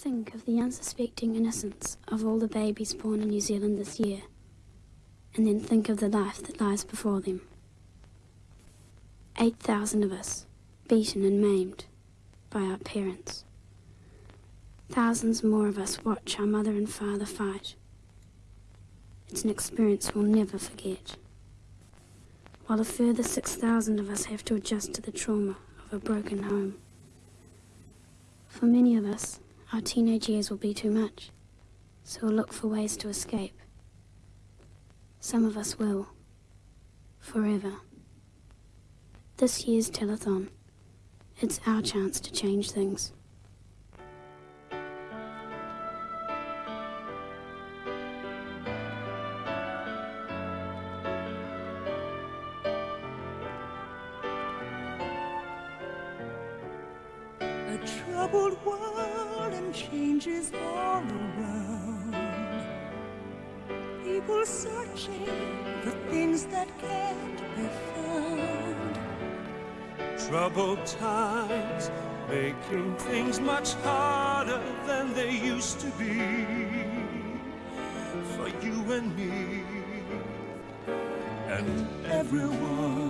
Think of the unsuspecting innocence of all the babies born in New Zealand this year, and then think of the life that lies before them. 8,000 of us, beaten and maimed by our parents. Thousands more of us watch our mother and father fight. It's an experience we'll never forget. While a further 6,000 of us have to adjust to the trauma of a broken home. For many of us, our teenage years will be too much, so we'll look for ways to escape. Some of us will. Forever. This year's telethon. It's our chance to change things. Much harder than they used to be for you and me and everyone.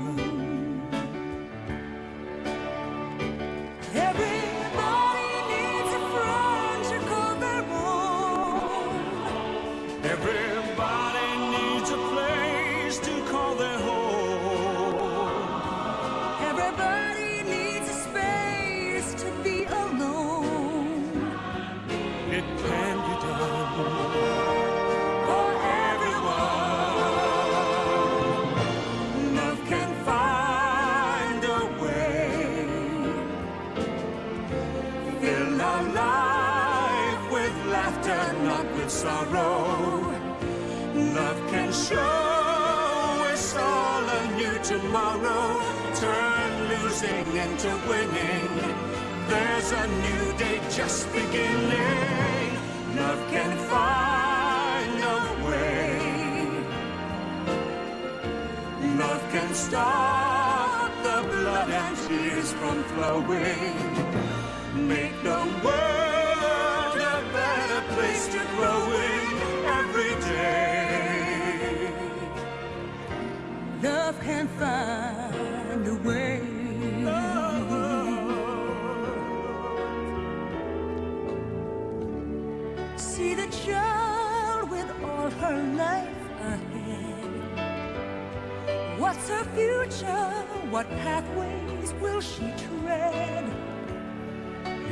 Can show us all a new tomorrow. Turn losing into winning. There's a new day just beginning. Love can find a way. Love can stop the blood and tears from flowing. Make the world a better place to grow in Love can find a way. See the child with all her life ahead. What's her future? What pathways will she tread?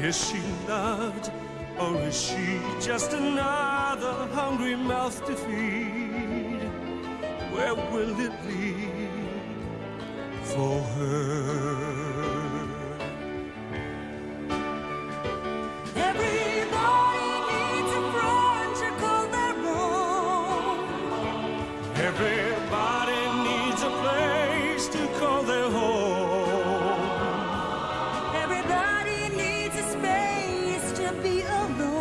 Is she loved, or is she just another hungry mouth to feed? Where will it lead for her? Everybody needs a friend to call their own. Everybody needs a place to call their home. Everybody needs a space to be alone.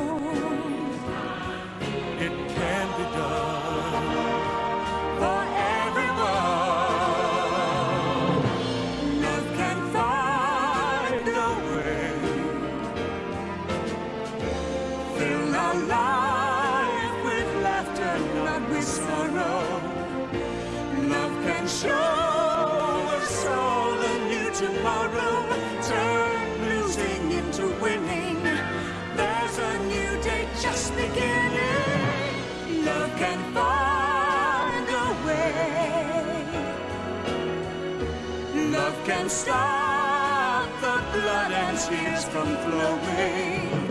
Blood and tears from flowing.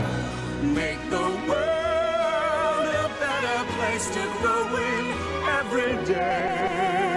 Make the world a better place to grow in every day.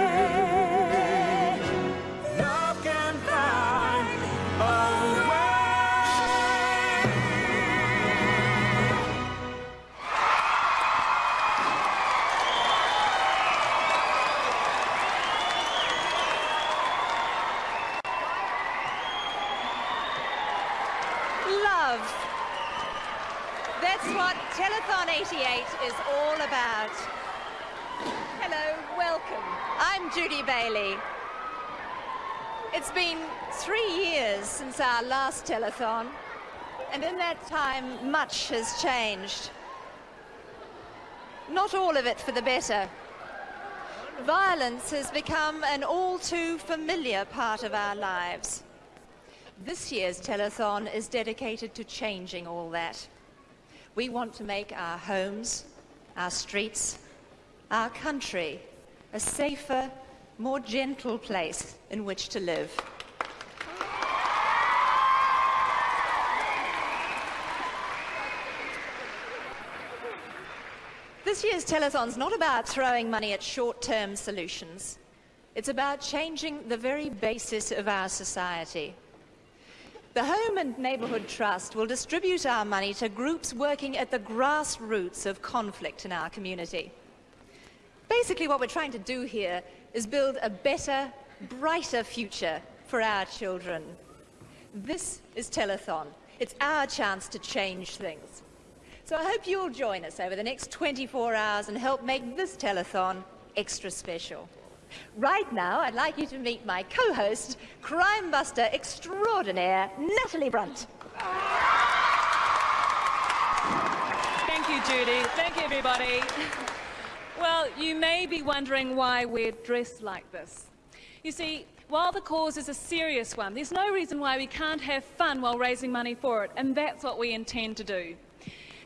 Judy Bailey. It's been three years since our last telethon. And in that time, much has changed. Not all of it for the better. Violence has become an all too familiar part of our lives. This year's telethon is dedicated to changing all that. We want to make our homes, our streets, our country a safer, more gentle place in which to live. This year's telethon's not about throwing money at short-term solutions. It's about changing the very basis of our society. The Home and Neighbourhood Trust will distribute our money to groups working at the grassroots of conflict in our community. Basically, what we're trying to do here is build a better, brighter future for our children. This is Telethon. It's our chance to change things. So I hope you'll join us over the next 24 hours and help make this telethon extra special. Right now, I'd like you to meet my co-host, crime buster extraordinaire, Natalie Brunt. Thank you, Judy. Thank you, everybody. Well, you may be wondering why we're dressed like this. You see, while the cause is a serious one, there's no reason why we can't have fun while raising money for it, and that's what we intend to do.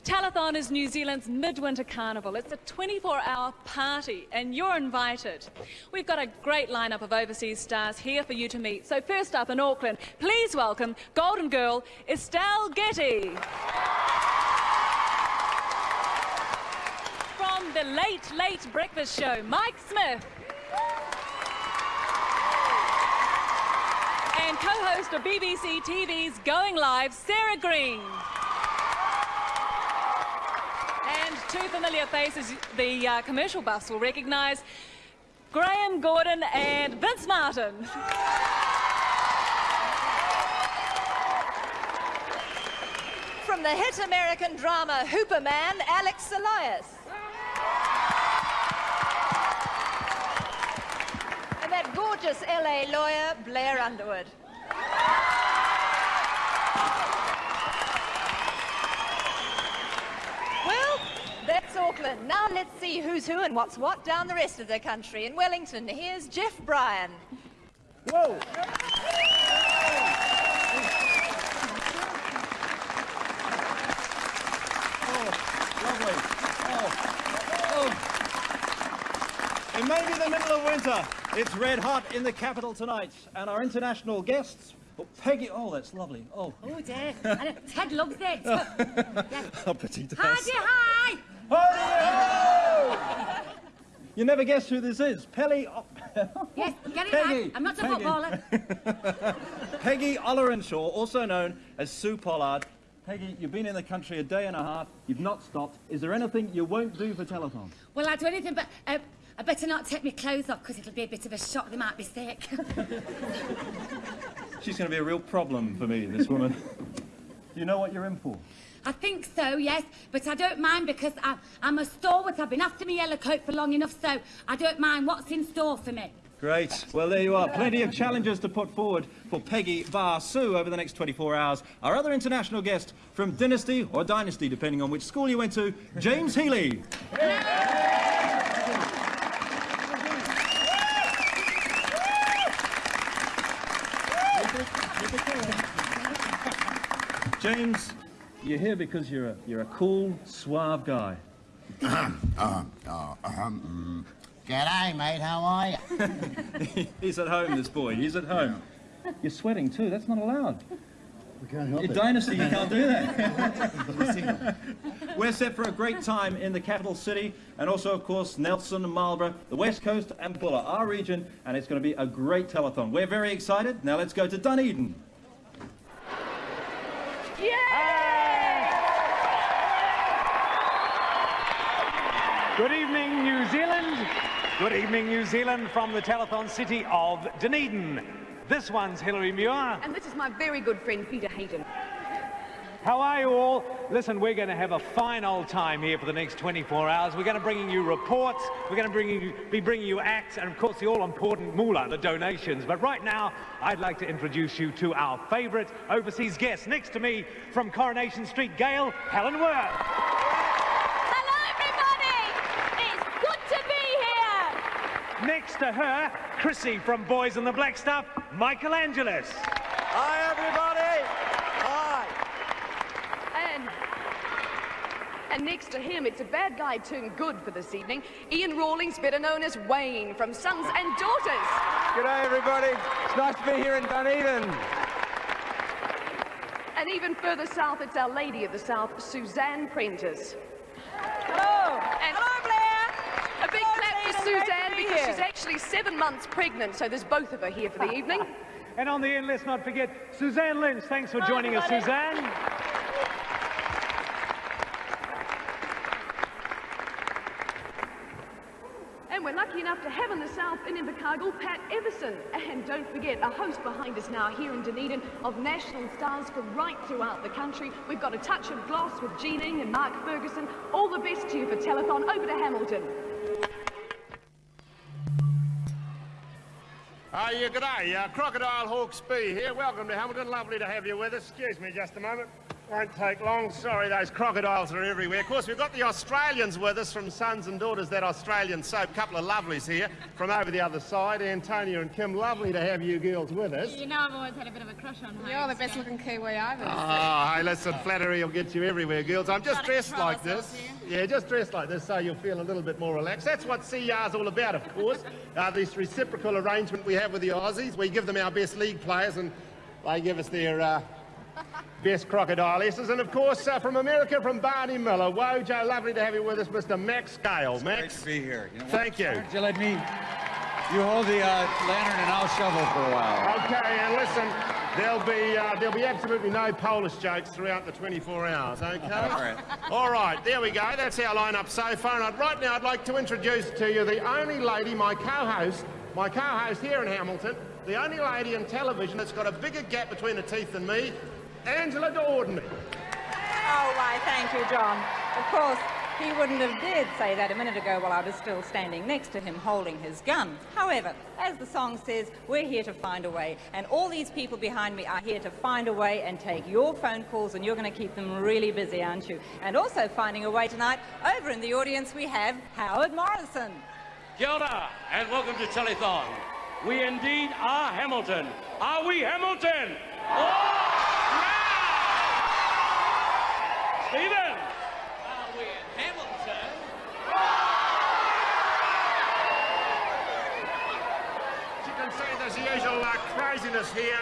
Telethon is New Zealand's midwinter carnival. It's a 24-hour party and you're invited. We've got a great lineup of overseas stars here for you to meet. So first up in Auckland, please welcome Golden Girl Estelle Getty. The Late Late Breakfast Show, Mike Smith. And co-host of BBC TV's Going Live, Sarah Greene. And two familiar faces the uh, commercial bus will recognise Graham Gordon and Vince Martin. From the hit American drama Hooperman, Alix Elias. Gorgeous LA lawyer, Blair Underwood. Well, that's Auckland. Now let's see who's who and what's what down the rest of the country. In Wellington, here's Jeff Bryan. Whoa! Oh, lovely. Oh, oh. It may be the middle of winter. It's red hot in the capital tonight, and our international guests. Oh, Peggy, oh, that's lovely. Oh, Oh dear. And Ted loves it. yes. oh petite Hi, dear, hi. Hi-ho! You never guess who this is. Pelly. O- Yes, get it Peggy. right. I'm not a Peggy. footballer. Peggy Ollerenshaw, also known as Sue Pollard. Peggy, you've been in the country a day and a half. You've not stopped. Is there anything you won't do for telethon? Well, I'll do anything, but uh, I better not take my clothes off because it'll be a bit of a shock. They might be sick. She's going to be a real problem for me, this woman. you know what you're in for? I think so, yes, but I don't mind because I, I'm a stalwart. I've been after my yellow coat for long enough, so I don't mind what's in store for me. Great. Well, there you are. Plenty of challenges to put forward for Peggy Bar Sue over the next 24 hours. Our other international guest from Dynasty or Dynasty, depending on which school you went to, James Healey. James, you're here because you're a, you're a cool, suave guy. Uh, uh, um. G'day, mate. How are you? He's at home, this boy. He's at home. You're sweating too. That's not allowed. We can't help In Dynasty, you can't do that. We're set for a great time in the capital city, and also, of course, Nelson, Marlborough, the West Coast, and Buller, our region, and it's going to be a great telethon. We're very excited. Now let's go to Dunedin. Good evening, New Zealand. Good evening, New Zealand, from the telethon city of Dunedin. This one's Hilary Muir. And this is my very good friend Peter Hayden. How are you all? Listen, we're going to have a fine old time here for the next 24 hours. We're going to bring you reports, we're going to bring you, be bringing you acts, and of course the all-important moolah, the donations. But right now, I'd like to introduce you to our favourite overseas guest. Next to me from Coronation Street, Gail Helen Worth. Hello, everybody! It's good to be here! Next to her, Chrissy from Boys in the Black Stuff, Michael Angelis. Hi, everybody. Hi. And, and next to him, it's a bad guy turned good for this evening. Ian Rawlings, better known as Wayne from Sons and Daughters. G'day, everybody. It's nice to be here in Dunedin. And even further south, it's Our Lady of the South, Suzanne Prentice. Hello! And Hello, Blair! a big Hello, clap for to Suzanne be because she's actually seven months pregnant, so there's both of her here for the evening. And on the end, let's not forget Suzanne Lynch. Thanks for joining us. Suzanne. And we're lucky enough to have in the south in Invercargill, Pat Evison. And don't forget, a host behind us now here in Dunedin of national stars from right throughout the country. We've got a touch of gloss with Jean Ing and Mark Ferguson. All the best to you for Telethon. Over to Hamilton. Ah, yeah, g'day. Uh, Crocodile Hawkesby here. Welcome to Hamilton. Lovely to have you with us. Excuse me just a moment. Won't take long. Sorry, those crocodiles are everywhere. Of course, we've got the Australians with us from Sons and Daughters, that Australian soap. Couple of lovelies here from over the other side. Antonia and Kim, lovely to have you girls with us. You know I've always had a bit of a crush on her. You're the best looking Kiwi I've ever Oh, hey, listen, flattery will get you everywhere, girls. I'm just dressed like this. Yeah, just dressed like this so you'll feel a little bit more relaxed. That's what CR's all about, of course. Uh, this reciprocal arrangement we have with the Aussies. We give them our best league players and they give us their uh, best crocodile S's. And of course, uh, from America, from Barney Miller. Wojo, lovely to have you with us, Mr. Max Gail. Max, to be here. You know thank you. Why you let me... You hold the uh, lantern and I'll shovel for a while. Okay, and listen, there'll be uh, there'll be absolutely no Polish jokes throughout the 24 hours. Okay. All right. All right, there we go. That's our lineup so far. And I'd, right now, I'd like to introduce to you the only lady, my co-host, my co-host here in Hamilton, the only lady in television that's got a bigger gap between her teeth than me, Angela D'Audney. Oh, why, thank you, John. Of course, he wouldn't have dared say that a minute ago while I was still standing next to him holding his gun. However, as the song says, we're here to find a way, and all these people behind me are here to find a way and take your phone calls, and you're going to keep them really busy, aren't you? And also finding a way tonight, over in the audience we have Howard Morrison. Kia ora, and welcome to Telethon. We indeed are Hamilton. Are we Hamilton? Oh, yeah! Stephen! Are we Hamilton? As you can see, there's the usual uh, craziness here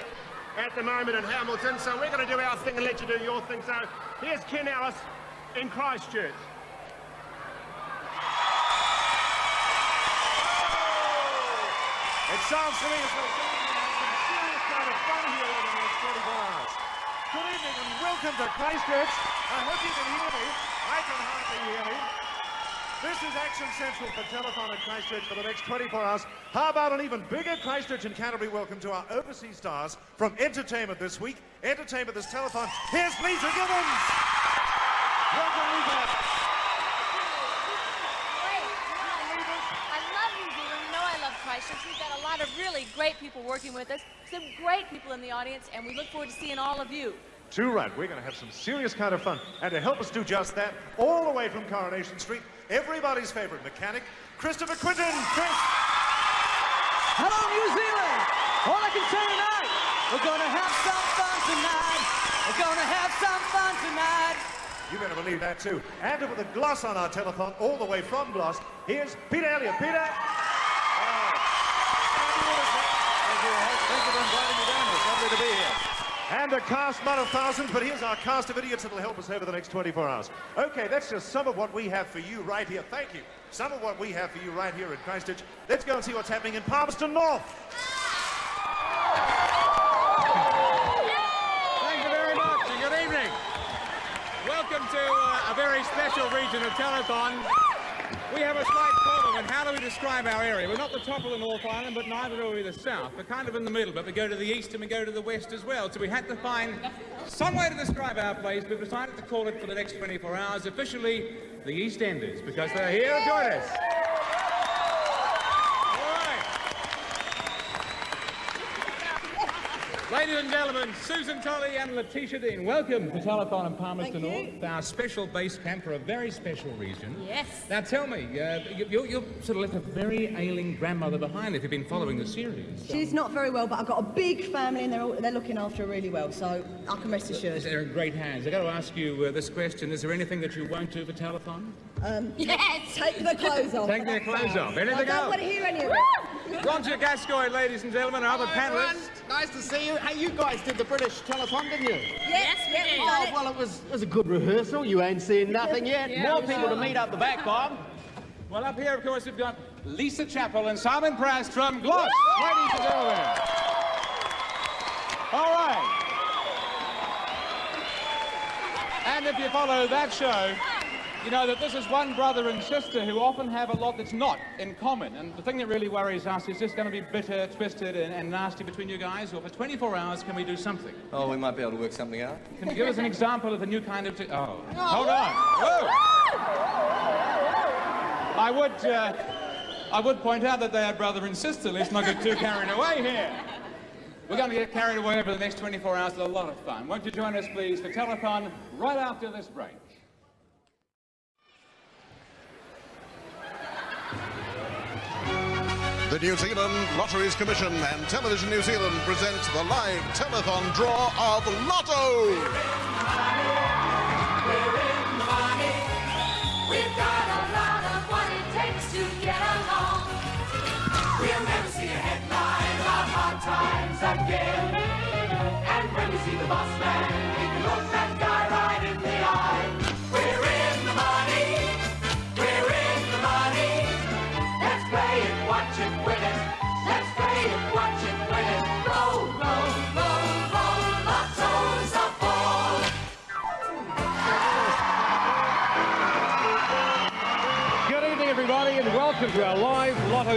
at the moment in Hamilton. So we're going to do our thing and let you do your thing. So here's Ken Ellis in Christchurch. It sounds to me as though have some serious kind of fun here next 24 hours. Good evening and welcome to Christchurch. I hope you can hear me. I can hardly hear me. This is Action Central for Telethon at Christchurch for the next 24 hours. How about an even bigger Christchurch and Canterbury welcome to our overseas stars from Entertainment this week. Entertainment this telethon. Here's Leeza Gibbons. Welcome, Leeza. I love New Zealand. You know I love Christchurch. We've got a lot of really great people working with us, some great people in the audience, and we look forward to seeing all of you. Too right. We're going to have some serious kind of fun. And to help us do just that, all the way from Coronation Street, everybody's favorite mechanic, Christopher Quinten. Chris. Hello, New Zealand! All I can say tonight, we're gonna have some fun tonight. We're gonna have some fun tonight. You better believe that too. And with a gloss on our telethon, all the way from Gloss, here's Peter Elliott. Peter. Thank you. Thank you for inviting me down. It's lovely to be here. And a cast not of thousands, but here's our cast of idiots that'll help us over the next 24 hours. Okay, that's just some of what we have for you right here. Thank you. Some of what we have for you right here in Christchurch. Let's go and see what's happening in Palmerston North. Thank you very much and good evening. Welcome to uh, a very special region of Telethon. We have a slight problem, and how do we describe our area? We're not the top of the North Island, but neither are we the south. We're kind of in the middle, but we go to the east and we go to the west as well. So we had to find some way to describe our place. We've decided to call it for the next 24 hours officially the East Enders, because they're here to join us. Ladies and gentlemen, Susan Tully and Letitia Dean, welcome to Telethon in Palmerston North, our special base camp for a very special region. Yes. Now tell me, uh, you, you, you sort of left a very ailing grandmother behind if you've been following the series. She's not very well, but I've got a big family and they're, all, they're looking after her really well, so I can rest assured. They're in great hands. I've got to ask you uh, this question. Is there anything that you won't do for Telethon? Um, yes! Take the clothes off. Take their clothes off. Anything I don't else? want to hear any of it. Roger Gascoigne, ladies and gentlemen, our other Hello, everyone. panellists. Nice to see you. Hey, you guys did the British telethon, didn't you? Yes, we did. Oh, well, it was, it was a good rehearsal. You ain't seen nothing yet. Yeah, More people saw to meet up the back, Bob. Well, up here, of course, we've got Lisa Chappell and Simon Prast from Gloss. Ladies and gentlemen. All right. And if you follow that show, you know that this is one brother and sister who often have a lot that's not in common. And the thing that really worries us is this going to be bitter, twisted, and, and nasty between you guys? Or for 24 hours, can we do something? Oh, we might be able to work something out. Can you give us an example of the new kind of... T- oh, hold on. Whoa. I would, uh, I would point out that they are brother and sister. Let's not get too carried away here. We're going to get carried away over the next 24 hours. It's a lot of fun. Won't you join us, please, for Telethon right after this break? The New Zealand Lotteries Commission and Television New Zealand present the live telethon draw of Lotto.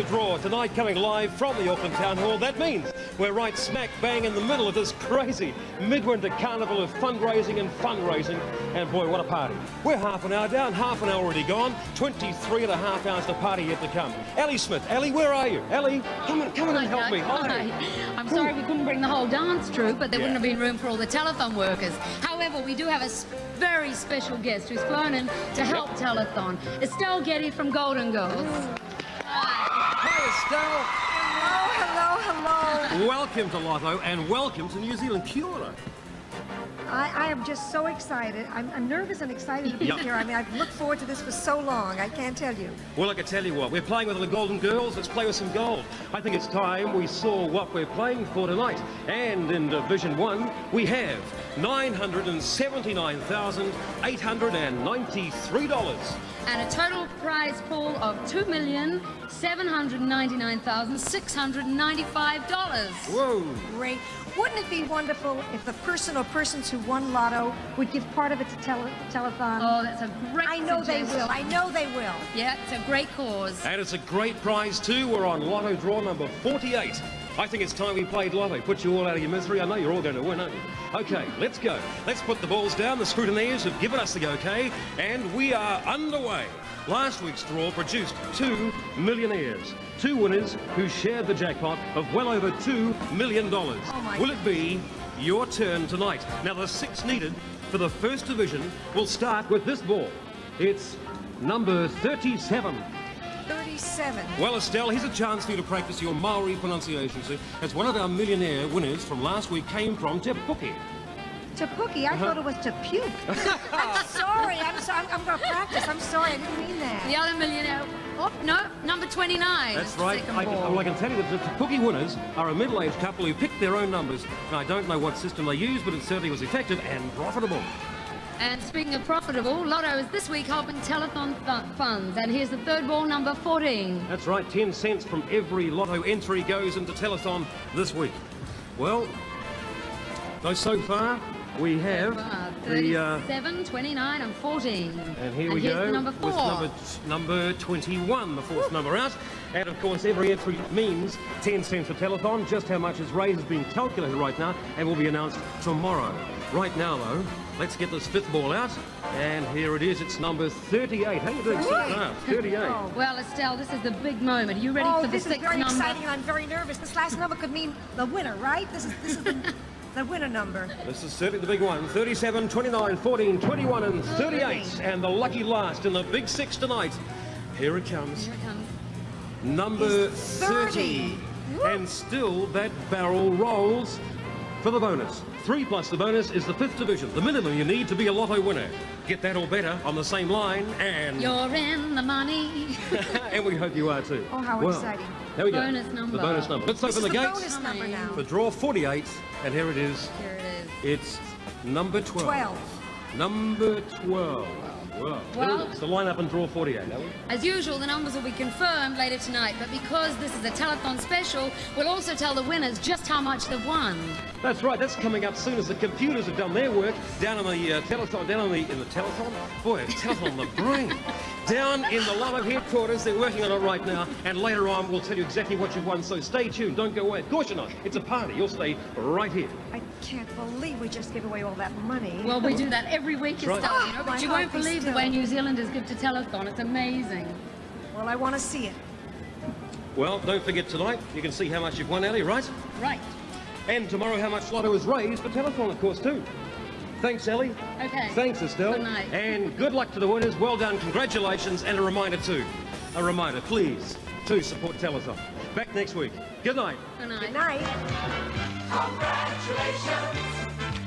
Draw. Tonight, coming live from the Auckland Town Hall. That means we're right smack bang in the middle of this crazy midwinter carnival of fundraising and fundraising. And boy, what a party. We're half an hour down, half an hour already gone, 23 and a half hours to party yet to come. Ellie Smith, Ellie, where are you? Ellie, come on, come on and help me. Hi. I'm sorry we couldn't bring the whole dance troupe, but there Yeah. wouldn't have been room for all the telethon workers. However, we do have a very special guest who's flown in to help telethon. Estelle Getty from Golden Girls. Hi, Estelle. Hello, hello, hello. Welcome to Lotto and welcome to New Zealand. Kia ora. I, I am just so excited. I'm, I'm nervous and excited to be Yeah. here. I mean, I've looked forward to this for so long. I can't tell you. Well, I can tell you what, we're playing with the Golden Girls. Let's play with some gold. I think it's time we saw what we're playing for tonight. And in Division 1, we have $979,893. And a total prize pool of $2,799,695. Whoa. Great. Wouldn't it be wonderful if the person or persons who won Lotto would give part of it to tele- telethon? Oh, that's a great cause. I know they will. I know they will. Yeah, it's a great cause. And it's a great prize too. We're on Lotto draw number 48. I think it's time we played Lotto. Put you all out of your misery. I know you're all going to win, aren't you? Okay, let's go. Let's put the balls down. The scrutineers have given us the go, okay, and we are underway. Last week's draw produced two millionaires. Two winners who shared the jackpot of well over $2 million. Oh my Will it be your turn tonight? Now, the six needed for the first division will start with this ball. It's number 37. 37. Well, Estelle, here's a chance for you to practice your Maori pronunciation, see, as one of our millionaire winners from last week came from Te Puke. To Pookie, I Uh-huh. thought it was to puke. I'm sorry. I'm sorry. I'm, I'm going to practice. I'm sorry. I didn't mean that. The other millionaire. Oh, no, number 29. That's right. I can, well, I can tell you that the Te Puke winners are a middle-aged couple who picked their own numbers. And I don't know what system they used, but it certainly was effective and profitable. And speaking of profitable, Lotto is this week helping telethon fu- funds. And here's the third ball, number 14. That's right, 10 cents from every lotto entry goes into Telethon this week. Well, so, so far, we have The, uh, 29 and 14. And here we here's go the number with number, number 21, the fourth number out. And of course, every entry means 10 cents a telethon. Just how much is raised is being calculated right now and will be announced tomorrow. Right now, though, let's get this fifth ball out. And here it is. It's number 38. How you doing? Ah, 38. Well, Estelle, this is the big moment. Are you ready oh, for the this is very number? exciting, and I'm very nervous. This last number could mean the winner, right? This is this is the, the winner number. This is certainly the big one. 37, 29, 14, 21 and 38. And the lucky last in the big six tonight. Here it comes. Here it comes. Number It's 30. And still that barrel rolls for the bonus. Three plus the bonus is the fifth division. The minimum you need to be a lotto winner. Get that or better on the same line and... You're in the money. and we hope you are too. Oh, how Well, exciting. There we go. Bonus number. The bonus number. Let's This open the the gates bonus number now. for draw 48. And here it is. Here it is. It's number 12. 12. Number 12. Well, Well- it's the line up and draw 48, are we? As usual, the numbers will be confirmed later tonight, but because this is a telethon special, we'll also tell the winners just how much they've won. That's right, that's coming up soon as the computers have done their work down in the uh, telethon, down in the, in the telethon, boy, a telethon on the brain. Down in the Love headquarters, they're working on it right now, and later on we'll tell you exactly what you've won, so stay tuned, don't go away. Of course you're not, it's a party, you'll stay right here. I can't believe we just gave away all that money. Well, we do that every week, That's right. Estelle, you know, but you won't beats believe the way New Zealanders give to telethon. It's amazing. Well, I want to see it. Well, don't forget tonight, you can see how much you've won, Ellie, right? Right. And tomorrow how much Lotto is raised for telethon, of course, too. Thanks, Ellie. Okay. Thanks, Estelle. Good night. And good luck to the winners. Well done. Congratulations. And a reminder, too. A reminder, please, to support Telethon. Back next week. Good night. Good night. Good night. Congratulations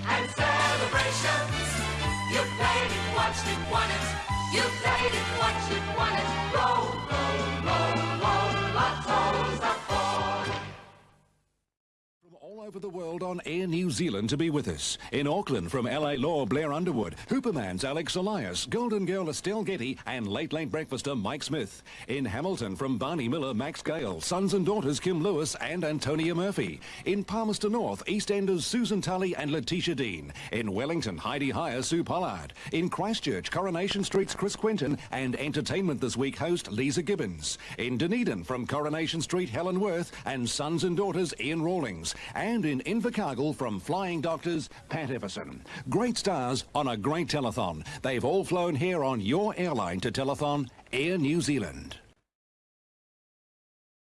and celebrations. You played it, watched it, won it. You played it, watched it, won it. Roll, roll, roll, over the world on Air New Zealand to be with us. In Auckland from LA Law Blair Underwood, Hooperman's Alix Elias, Golden Girl Estelle Getty and Late Late Breakfaster Mike Smith. In Hamilton from Barney Miller, Max Gail, sons and daughters Kim Lewis and Antonia Murphy. In Palmerston North, EastEnders Susan Tully and Letitia Dean. In Wellington, Hi-de-Hi, Sue Pollard. In Christchurch, Coronation Street's Chris Quinten and Entertainment This Week host Leeza Gibbons. In Dunedin from Coronation Street, Helen Worth and sons and daughters Ian Rawlings. And in Invercargill from Flying Doctors, Pat Evison. Great stars on a great telethon. They've all flown here on your airline to telethon, Air New Zealand.